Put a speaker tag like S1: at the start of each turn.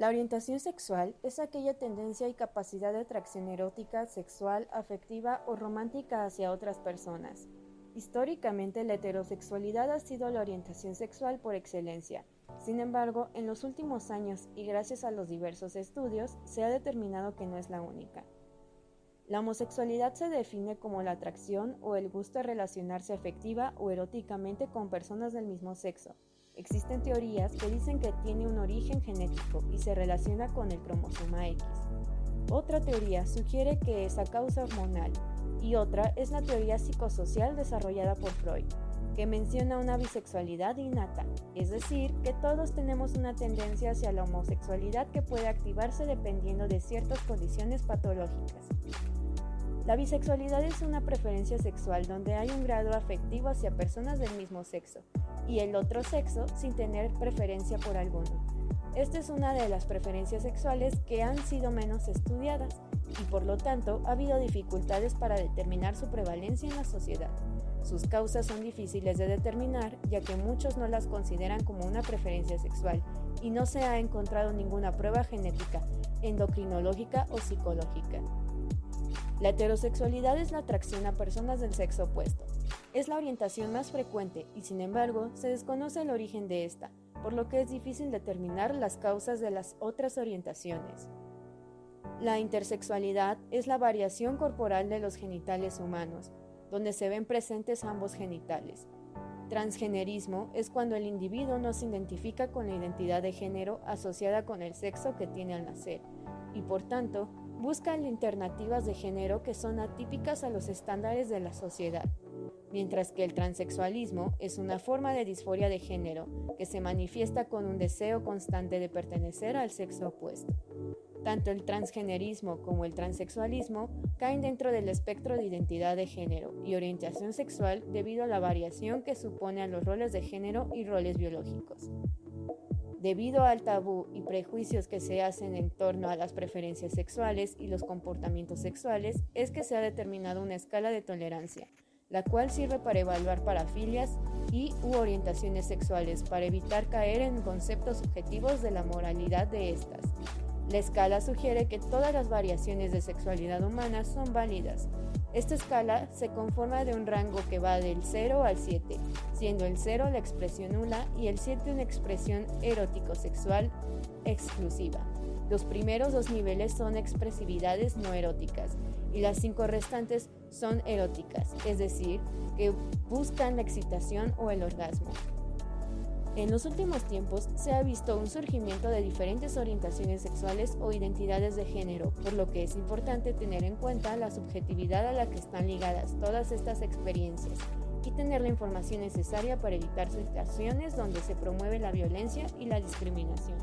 S1: La orientación sexual es aquella tendencia y capacidad de atracción erótica, sexual, afectiva o romántica hacia otras personas. Históricamente la heterosexualidad ha sido la orientación sexual por excelencia. Sin embargo, en los últimos años y gracias a los diversos estudios, se ha determinado que no es la única. La homosexualidad se define como la atracción o el gusto de relacionarse afectiva o eróticamente con personas del mismo sexo, Existen teorías que dicen que tiene un origen genético y se relaciona con el cromosoma X. Otra teoría sugiere que es a causa hormonal y otra es la teoría psicosocial desarrollada por Freud, que menciona una bisexualidad innata, es decir, que todos tenemos una tendencia hacia la homosexualidad que puede activarse dependiendo de ciertas condiciones patológicas. La bisexualidad es una preferencia sexual donde hay un grado afectivo hacia personas del mismo sexo, y el otro sexo sin tener preferencia por alguno. Esta es una de las preferencias sexuales que han sido menos estudiadas y por lo tanto ha habido dificultades para determinar su prevalencia en la sociedad. Sus causas son difíciles de determinar ya que muchos no las consideran como una preferencia sexual y no se ha encontrado ninguna prueba genética, endocrinológica o psicológica. La heterosexualidad es la atracción a personas del sexo opuesto. Es la orientación más frecuente y sin embargo se desconoce el origen de esta, por lo que es difícil determinar las causas de las otras orientaciones. La intersexualidad es la variación corporal de los genitales humanos, donde se ven presentes ambos genitales. Transgenerismo es cuando el individuo no se identifica con la identidad de género asociada con el sexo que tiene al nacer, y por tanto buscan alternativas de género que son atípicas a los estándares de la sociedad, mientras que el transexualismo es una forma de disforia de género que se manifiesta con un deseo constante de pertenecer al sexo opuesto. Tanto el transgenerismo como el transexualismo caen dentro del espectro de identidad de género y orientación sexual debido a la variación que supone a los roles de género y roles biológicos. Debido al tabú y prejuicios que se hacen en torno a las preferencias sexuales y los comportamientos sexuales, es que se ha determinado una escala de tolerancia, la cual sirve para evaluar parafilias y u orientaciones sexuales para evitar caer en conceptos subjetivos de la moralidad de estas. La escala sugiere que todas las variaciones de sexualidad humana son válidas, esta escala se conforma de un rango que va del 0 al 7, siendo el 0 la expresión nula y el 7 una expresión erótico-sexual exclusiva. Los primeros dos niveles son expresividades no eróticas y las cinco restantes son eróticas, es decir, que buscan la excitación o el orgasmo. En los últimos tiempos se ha visto un surgimiento de diferentes orientaciones sexuales o identidades de género, por lo que es importante tener en cuenta la subjetividad a la que están ligadas todas estas experiencias y tener la información necesaria para evitar situaciones donde se promueve la violencia y la discriminación.